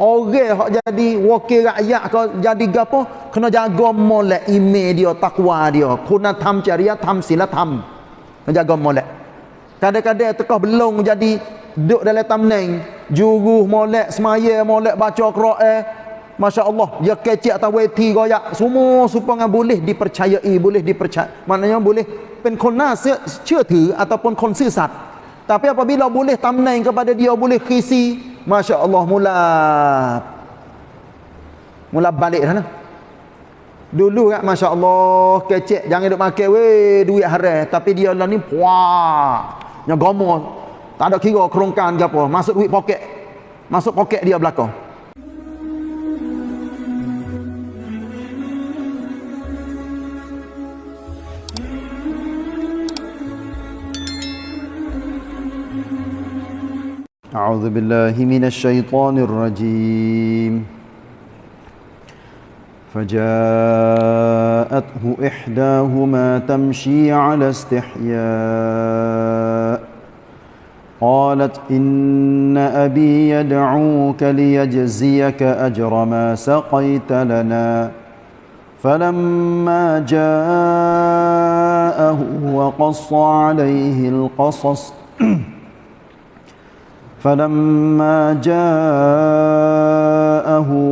orang hak jadi wakil rakyat ke jadi gapo kena jaga molek email dia takwa dia. Kuna tam cariat tam sila tam kena jaga molek. Kadang-kadang tekah belum jadi duduk dalam tamneng. Juruh molek semaya molek baca Quran Masya Allah dia kecik atau weti goyak. Semua supaya boleh dipercayai boleh dipercaya. Maknanya boleh pen kona cia tu ataupun kon sesat tapi apabila boleh tamneng kepada dia boleh kisi Masya Allah mula mula balik sana dulu kan Masya Allah kecik jangan duk makan weh duit haram. Tapi dia lah ni puah yang gomo tak ada kira kerongkan ke apa. Masuk duit poket. Masuk poket dia belakang أعوذ بالله من الشيطان الرجيم. فجاءته إحداهما تمشي على استحياء. قالت إن أبي يدعوك ليجزيك أجر ما سقيت لنا. فلما جاءه وقص عليه القصص فلما جاءه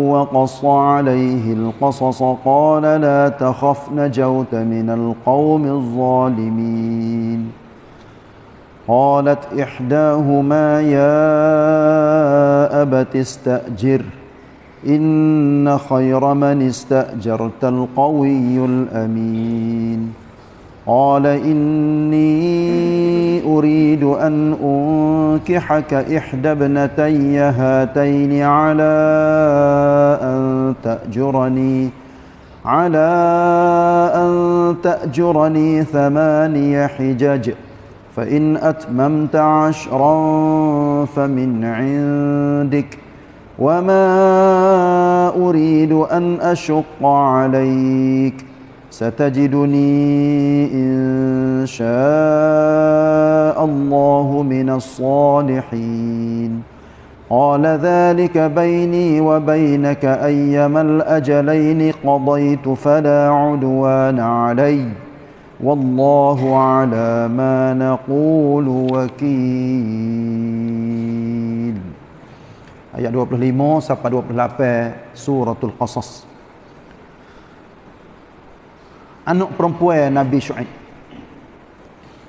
وقص عليه القصص قال لا تخف نجوت من القوم الظالمين. قالت إحداهما يا أبت استأجر إن خير من استأجرت القوي الأمين. قال إني أريد أن أنكحك إحدى ابنتي هاتين على أن تأجرني على أن تأجرني ثماني حجج فإن أتممت عشرا فمن عندك وما أريد أن أشق عليك. ستجدني إن شاء الله من الصالحين. قال ذلك بيني وبينك أيما الأجلين قضيت فلا عدوان علي. والله على ما نقول وكيل. Ayat 25 sampai 28 suratul Qasas anak perempuan Nabi Syuaib.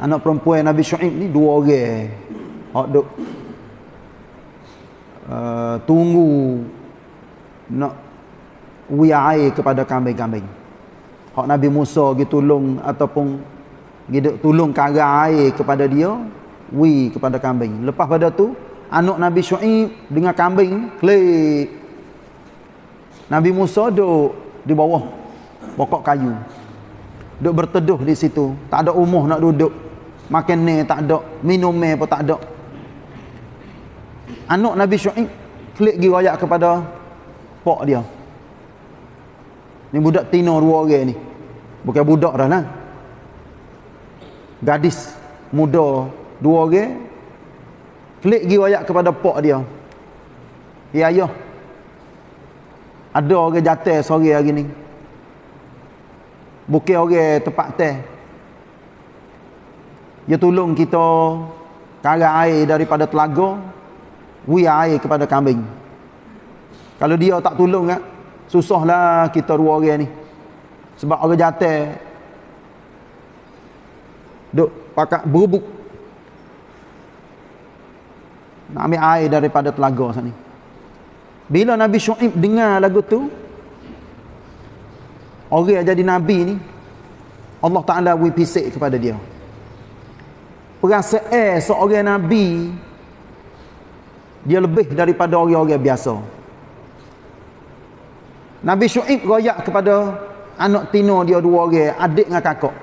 Anak perempuan Nabi Syuaib ni dua orang. Hak duk uh, tunggu nak wi air kepada kambing-kambing. Hak Nabi Musa gitu tolong ataupun gitu tolong kara air kepada dia, wi kepada kambing. Lepas pada tu anak Nabi Syuaib dengan kambing klik. Nabi Musa duduk di bawah pokok kayu duk berteduh di situ. Tak ada umuh nak duduk. Makan ni tak ada. Minum ni pun tak ada. Anak Nabi Syuaib klik pergi rayak kepada pak dia. Ni budak tino dua orang ni. Bukan budak dah lah. Gadis muda dua orang klik pergi rayak kepada pak dia. Ya ayah ada orang jatuh sore hari ni bukan orang tempat teh. Dia tolong kita kara air daripada telaga wi air kepada kambing. Kalau dia tak tolong kan susahlah kita dua orang ni. Sebab orang jatuh duk pakat berubuk. Nak ambil air daripada telaga sana bila Nabi Syuib dengar lagu tu orang yang jadi nabi ni Allah Taala beri pisik kepada dia. Perasaan seorang nabi dia lebih daripada orang-orang biasa. Nabi Syuib royak kepada anak tino dia dua orang adik dengan kakak.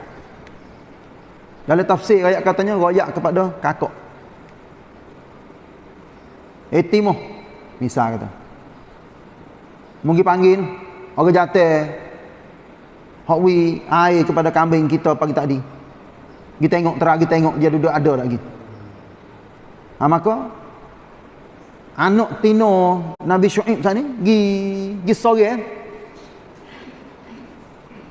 Dalam tafsir ayat katanya royak kepada kakak. Etimoh misal kata. Mungkin panggil orang jatuh hak wi air kepada kambing kita pagi tadi. Kita tengok terang kita tengok dia duduk ada lagi. Ha, maka anak tino Nabi Syuaib sana gi gi sore eh?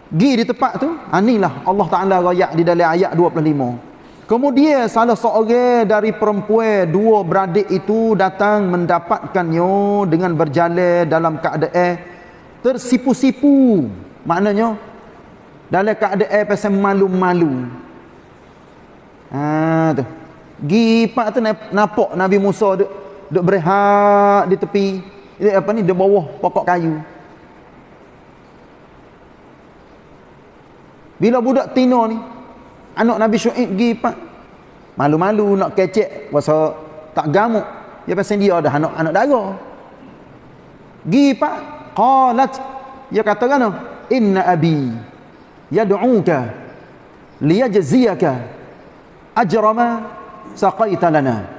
gi di tempat tu anilah ah, Allah Taala royak di dalam ayat 25 kemudian salah seorang dari perempuan dua beradik itu datang mendapatkannya dengan berjalan dalam keadaan tersipu-sipu. Maknanya dalam keadaan pasal malu-malu. Ha tu. Gi pak tu nampak Nabi Musa duk duk berehat di tepi. Di apa ni? Di bawah pokok kayu. Bila budak tino ni anak Nabi Syuaib gi pak malu-malu nak kecek pasal tak gamuk. Dia pasal dia dah anak anak dara. Gi pak qalat. Dia kata kan inna abi yad'uka liyajziyaka ajrama saqaita lana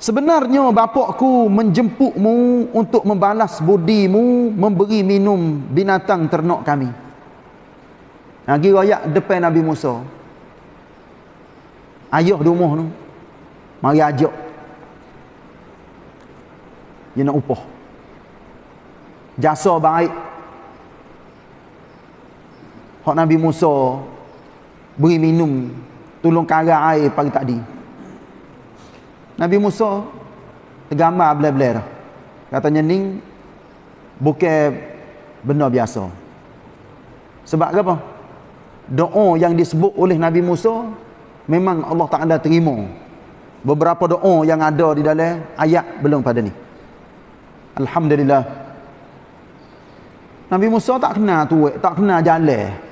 Sebenarnya bapakku menjemputmu untuk membalas budimu memberi minum binatang ternak kami. Lagi rakyat depan Nabi Musa. Ayah rumah tu. Mari ajak. Dia nak upah. Jasa baik. Hak Nabi Musa beri minum tolong kara air pagi tadi. Nabi Musa tergambar belah-belah Katanya ni bukan benda biasa. Sebab apa? Doa yang disebut oleh Nabi Musa memang Allah Taala terima. Beberapa doa yang ada di dalam ayat belum pada ni. Alhamdulillah. Nabi Musa tak kenal tu, tak kenal jalan.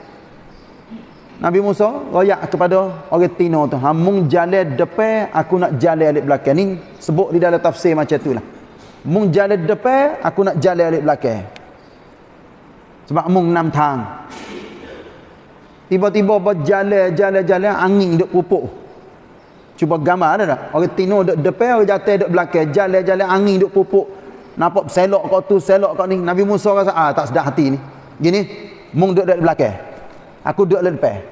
Nabi Musa royak kepada orang Tino tu. Mung jalan depan, aku nak jalan alik belakang. Ni sebut di dalam tafsir macam tu lah. Mung jalan depan, aku nak jalan alik belakang. Sebab mung enam tang. Tiba-tiba berjalan, jalan, jalan, angin duk pupuk. Cuba gambar ada tak? Orang Tino duk depan, orang jatuh duk belakang. Jalan, jalan, angin duk pupuk. Nampak selok kau tu, selok kau ni. Nabi Musa rasa, ah tak sedar hati ni. Gini, mung duk duk belakang. Aku duduk depan.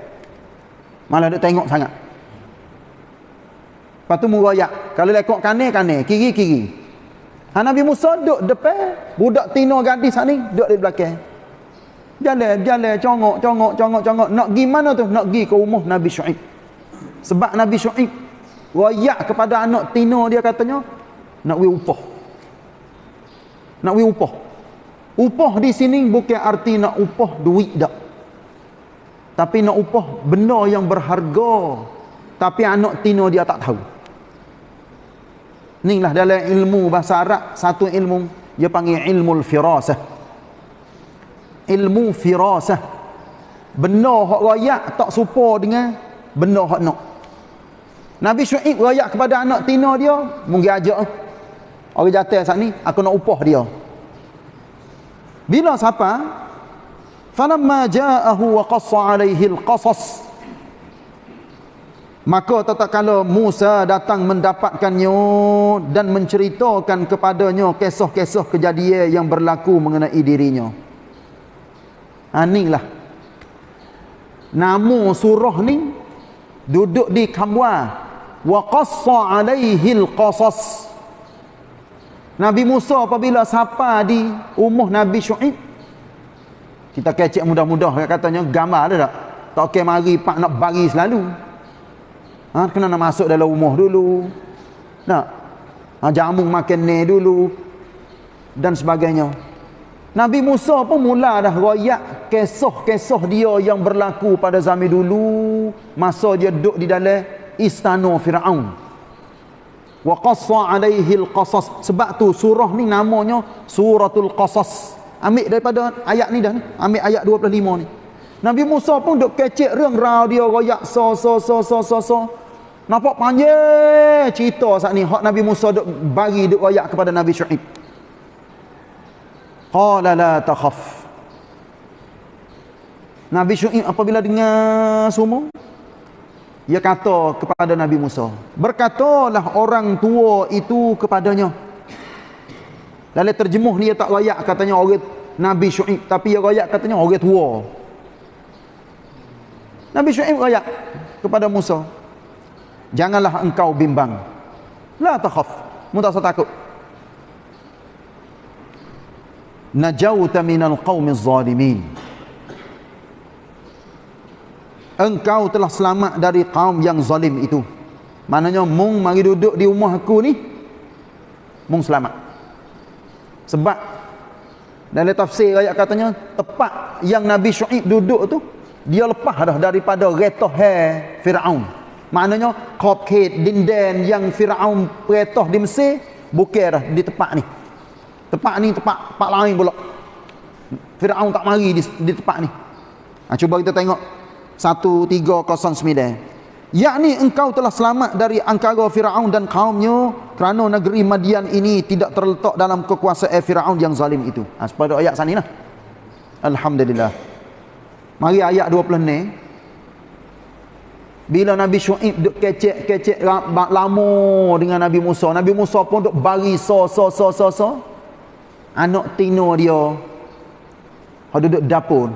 Malah duduk tengok sangat. Lepas tu merayak. Kalau lekok kanan, kanan. Kiri, kiri. Ha, Nabi Musa duduk depan. Budak tino gadis ni duduk di belakang. Jalan, jalan, congok, congok, congok, congok. Nak pergi mana tu? Nak pergi ke rumah Nabi Syu'ib. Sebab Nabi Syu'ib rayak kepada anak tino dia katanya, nak pergi upah. Nak pergi upah. Upah di sini bukan arti nak upah duit tak. Tapi nak upah benda yang berharga. Tapi anak tino dia tak tahu. Inilah dalam ilmu bahasa Arab. Satu ilmu. Dia panggil ilmu firasah. Ilmu firasah. Benda yang rayak tak supa dengan benda yang nak. Nabi Syuib rayak kepada anak tino dia. Mungkin ajak. Orang jatuh saat ni. Aku nak upah dia. Bila siapa? Ja'ahu wa qassa 'alaihi al-qasas. Maka tatkala Musa datang mendapatkannya dan menceritakan kepadanya kisah-kisah kejadian yang berlaku mengenai dirinya. Anilah nama surah ni duduk di kamwa wa qassa 'alaihi al-qasas. Nabi Musa apabila sapa di umur Nabi Syuaib kita kecek mudah-mudah katanya gambar ada tak? Tak okey mari pak nak bagi selalu. Ha, kena nak masuk dalam rumah dulu. Nak. Ha, jamu makan ni dulu dan sebagainya. Nabi Musa pun mula dah royak kisah-kisah dia yang berlaku pada zaman dulu masa dia duduk di dalam istana Firaun. Wa qassa alaihi al-qasas. Sebab tu surah ni namanya Suratul Qasas. Ambil daripada ayat ni dah ni. Ambil ayat 25 ni. Nabi Musa pun duk kecek រឿង rau dia royak so so so so so so. Nampak panjang cerita saat ni hak Nabi Musa duk bagi duk royak kepada Nabi Syuaib. Qala la takhaf. Nabi Syuaib apabila dengar semua dia kata kepada Nabi Musa, berkatalah orang tua itu kepadanya, dalam terjemuh dia tak rayak katanya orang Nabi Syuib. Tapi dia rayak katanya orang tua. Nabi Syuib rayak kepada Musa. Janganlah engkau bimbang. La takhaf. Mu tak takut. Najauta minal qaumiz zalimin. Engkau telah selamat dari kaum yang zalim itu. Maknanya mung mari duduk di rumah aku ni mung selamat. Sebab dalam tafsir ayat katanya tepat yang Nabi Syuaib duduk tu dia lepas dah daripada retah Firaun. Maknanya kopket dinden yang Firaun peretah di Mesir bukan dah di tempat ni. Tempat ni tempat tempat lain pula. Firaun tak mari di, di tempat ni. Ha, cuba kita tengok 1309. Yakni engkau telah selamat dari angkara Firaun dan kaumnya kerana negeri Madian ini tidak terletak dalam kekuasaan Firaun yang zalim itu. Ha, pada ayat sana lah. Alhamdulillah. Mari ayat 20 ni. Bila Nabi Syuaib duk kecek-kecek lama dengan Nabi Musa. Nabi Musa pun duk bari so so so so so. Anak tino dia. Dia duduk dapur.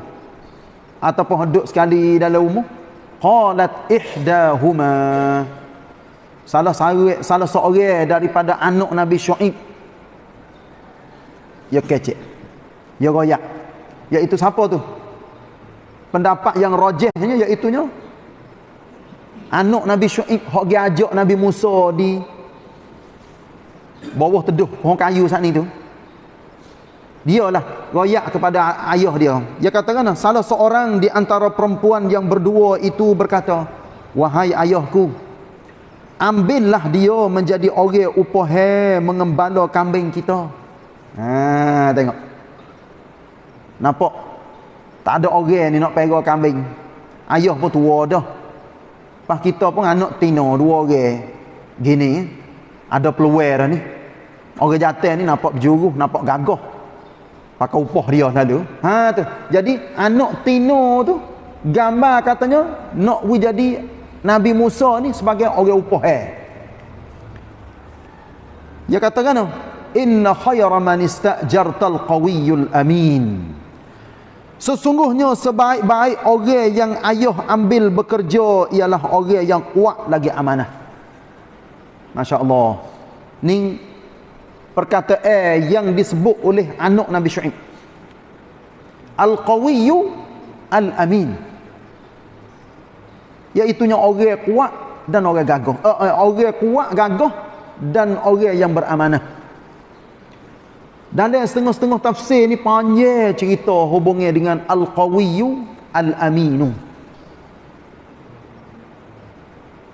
Ataupun duduk sekali dalam rumah. Qalat ihdahuma. Salah salah, salah seorang daripada anak Nabi Syuaib. Ya kecek. Ya royak. Iaitu siapa tu? Pendapat yang rojehnya iaitunya anak Nabi Syuaib hok dia ajak Nabi Musa di bawah teduh pohon kayu saat ni tu dialah royak kepada ayah dia. Dia katakan salah seorang di antara perempuan yang berdua itu berkata wahai ayahku ambillah dia menjadi orang upah mengembala kambing kita. Ha tengok. Nampak? Tak ada orang ni nak pegang kambing. Ayah pun tua dah. Pas kita pun anak tino dua orang. Gini ada peluang dah ni. Orang jatuh ni nampak berjuru, nampak gagah. Pakai upah dia selalu. Ha tu. Jadi anak tino tu gambar katanya nak we jadi Nabi Musa ni sebagai orang upah eh. Dia katakan inna khayra man istajartal qawiyul amin. Sesungguhnya sebaik-baik orang yang ayah ambil bekerja ialah orang yang kuat lagi amanah. Masya Allah. Ni perkataan yang disebut oleh anak Nabi Syu'ib. Al-Qawiyyu Al-Amin. Iaitunya orang kuat dan orang gagah. Uh, uh, orang kuat, gagah dan orang yang beramanah. Dalam setengah-setengah tafsir ni panjang cerita hubungnya dengan Al-Qawiyyu Al-Aminu.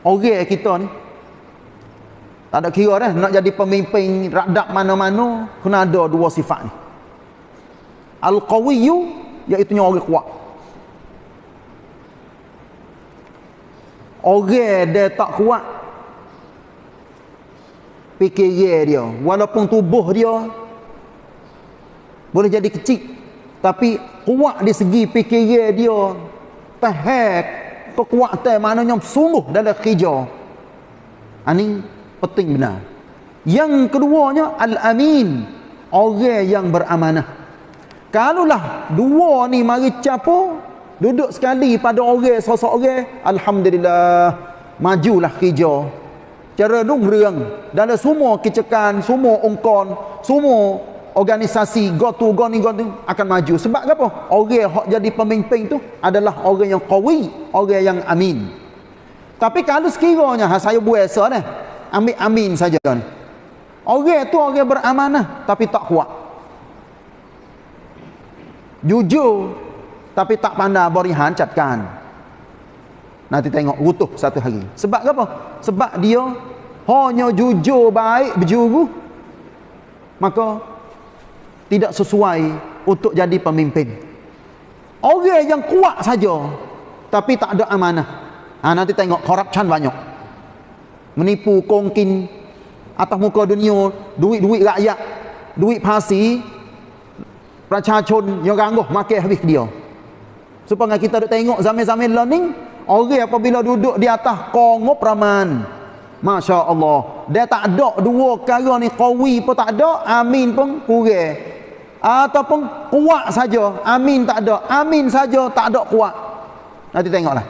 Orang kita ni tak ada kira dah nak jadi pemimpin radap mana-mana kena ada dua sifat ni. Al-Qawiyyu iaitu orang kuat. Orang dia tak kuat fikir dia walaupun tubuh dia boleh jadi kecil tapi kuat di segi fikiran dia tahan kekuatan maknanya sungguh dalam kerja ini penting benar. Yang keduanya al-amin. Orang yang beramanah. Kalaulah dua ni mari capo duduk sekali pada orang sosok orang alhamdulillah majulah kerja. Cara dung reang dalam semua kecekan semua ongkon semua organisasi go to go ni go tu akan maju. Sebab apa? Orang yang jadi pemimpin tu adalah orang yang qawi orang yang amin. Tapi kalau sekiranya ha, saya biasa dah ambil amin saja ni orang tu orang beramanah tapi tak kuat jujur tapi tak pandai berihan catkan nanti tengok rutuh satu hari sebab apa sebab dia hanya jujur baik berjuru maka tidak sesuai untuk jadi pemimpin. Orang yang kuat saja tapi tak ada amanah. Ha, nanti tengok korupsi banyak. Menipu kongkin atas muka dunia, duit-duit rakyat, duit pasi, pracachun yang gangguh makan habis dia. Supaya kita ada tengok zaman-zaman learning, orang apabila duduk di atas kongop raman, Masya Allah. Dia tak ada dua kara ni kawi pun tak ada, amin pun kurang ataupun kuat saja amin tak ada amin saja tak ada kuat nanti tengoklah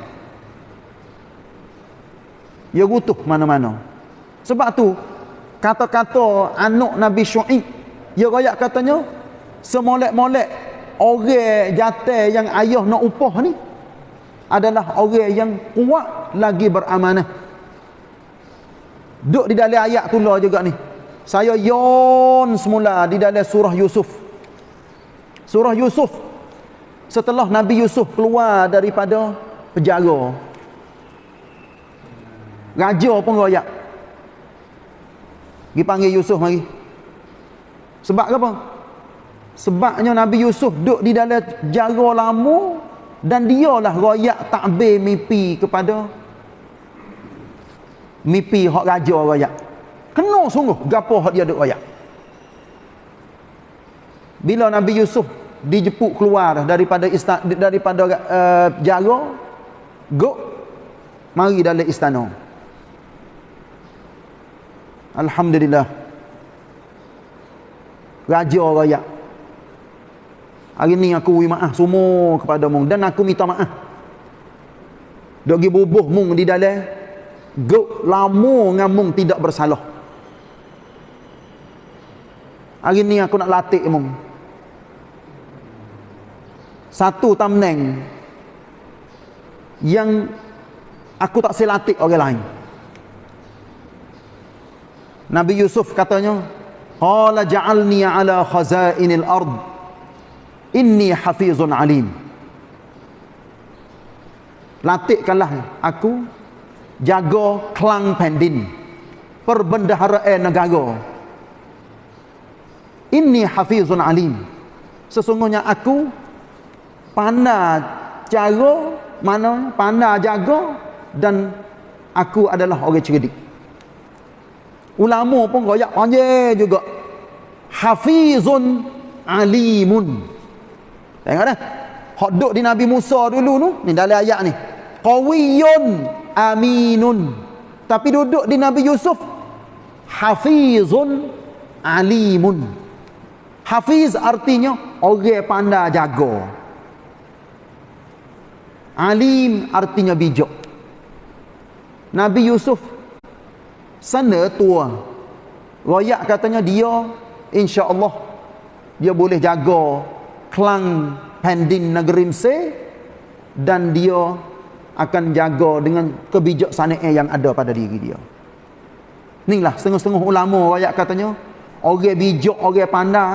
ia rutuh mana-mana. Sebab tu kata-kata anak Nabi Syuaib dia royak katanya semolek-molek orang jatuh yang ayah nak upah ni adalah orang yang kuat lagi beramanah. Duduk di dalam ayat tu lah juga ni. Saya yon semula di dalam surah Yusuf. Surah Yusuf setelah Nabi Yusuf keluar daripada penjara raja pun royak. Pergi panggil Yusuf mari sebab apa? Sebabnya Nabi Yusuf duduk di dalam jara lama dan dialah royak takbir mimpi kepada mimpi hak raja royak. Kena sungguh gapo hak dia duk royak. Bila Nabi Yusuf dijemput keluar daripada istana daripada uh, jara go mari dalam istana Alhamdulillah. Raja raya Hari ni aku beri maaf semua kepada mung. Dan aku minta maaf. Dia pergi bubuh mung di dalam. Guk lama dengan mung tidak bersalah. Hari ni aku nak latih mung. Satu tamneng Yang Aku tak selatih orang lain Nabi Yusuf katanya, "Qala ja'alni 'ala khazainil ard. Inni hafizun 'alim." Latihkanlah aku jaga kelang pendin perbendaharaan negara. Inni hafizun 'alim. Sesungguhnya aku pandai cara mana pandai jaga dan aku adalah orang cerdik. Ulama pun royak panjang juga. Hafizun alimun. Tengok dah. Hak duduk di Nabi Musa dulu tu. Ni dalam ayat ni. Qawiyun aminun. Tapi duduk di Nabi Yusuf. Hafizun alimun. Hafiz artinya orang pandai jaga. Alim artinya bijak. Nabi Yusuf sana tua royak katanya dia insya-Allah dia boleh jaga klang pendin negeri Mesir dan dia akan jaga dengan kebijaksanaan yang ada pada diri dia. Inilah setengah-setengah ulama royak katanya orang bijak orang pandai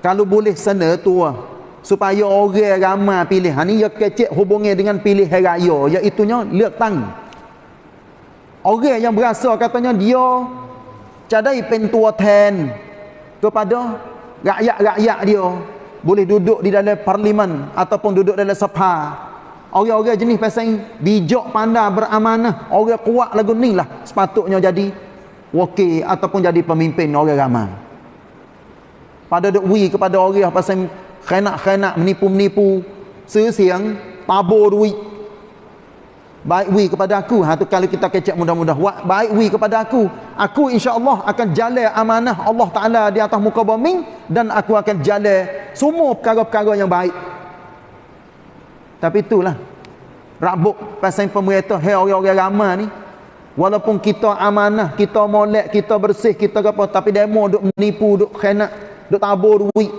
kalau boleh sana tua supaya orang ramai pilih. Ha ni ya kecek hubungnya dengan pilih raya iaitu lektang. Orang yang berasa katanya dia cadai pentua ten kepada rakyat-rakyat dia boleh duduk di dalam parlimen ataupun duduk dalam sepa. Orang-orang jenis pasal bijak pandai beramanah, orang kuat lagu ni lah sepatutnya jadi wakil ataupun jadi pemimpin orang ramai. Pada wi kepada orang pasal khenak-khenak menipu-menipu, sesiang, tabur duit, baik wi kepada aku. Ha tu kalau kita kecek mudah-mudah. Baik wi kepada aku. Aku insya-Allah akan jalan amanah Allah taala di atas muka bumi dan aku akan jalan semua perkara-perkara yang baik. Tapi itulah rabuk pasal pemerintah hai orang-orang ramai ni. Walaupun kita amanah kita molek kita bersih kita apa tapi demo duk menipu duk khianat duk tabur duit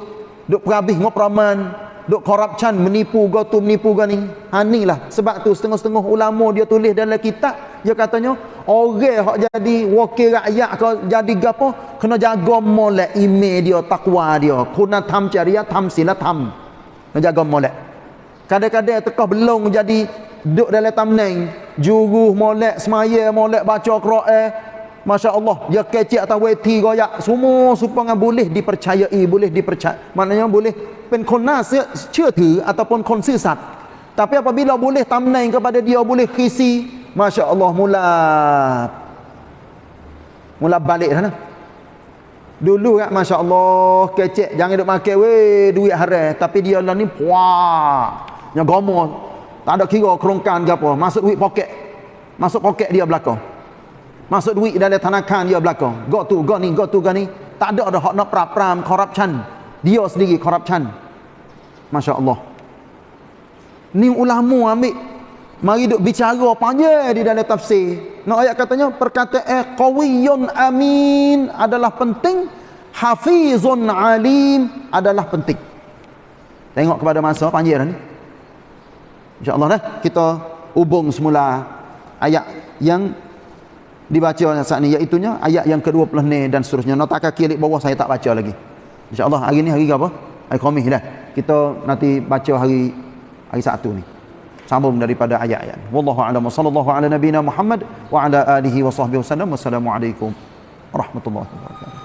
duk perabih ngopraman duk corruption menipu go tu menipu go ni. Ha lah. Sebab tu setengah-setengah ulama dia tulis dalam kitab dia katanya orang hak jadi wakil rakyat ke jadi gapo? Kena jaga molek email dia takwa dia. Kuna tham caria tham sila tham kena jaga molek. Kadang-kadang tekah belum jadi duk dalam tamneng juru molek semaya molek baca Quran Masya Allah dia kecik atas weti goyak semua supaya boleh dipercayai boleh dipercaya maknanya boleh เป็นคนน่าเชื่อถือ ataupun คนซื่อสัตย์ tapi apabila boleh tamnain kepada dia boleh kisi Masya Allah mula mula balik sana dulu kan Masya Allah kecek jangan duk makan weh duit haram tapi dia lah ni puah yang gomo tak ada kira kerongkan ke apa masuk duit poket masuk poket dia belakang masuk duit dalam tanakan dia belakang. Go tu go ni go tu go ni. Tak ada ada hak nak pram-pram corruption. Dia sendiri corruption. Masya Allah ni ulama ambil. Mari duk bicara panjang di dalam tafsir. Nak ayat katanya perkataan qawiyun amin adalah penting, hafizun alim adalah penting. Tengok kepada masa panjang ni. Insya-Allah dah kita hubung semula ayat yang dibaca saat ni iaitu ayat yang ke-20 ni dan seterusnya. Nota kaki di bawah saya tak baca lagi. Insya-Allah hari ni hari apa? Hari Khamis dah. Kita nanti baca hari hari Sabtu ni sambung daripada ayat-ayat. Wallahu a'lam sallallahu ala nabiyyina Muhammad wa ala alihi wa sahbihi wasallam. Wassalamualaikum warahmatullahi wabarakatuh.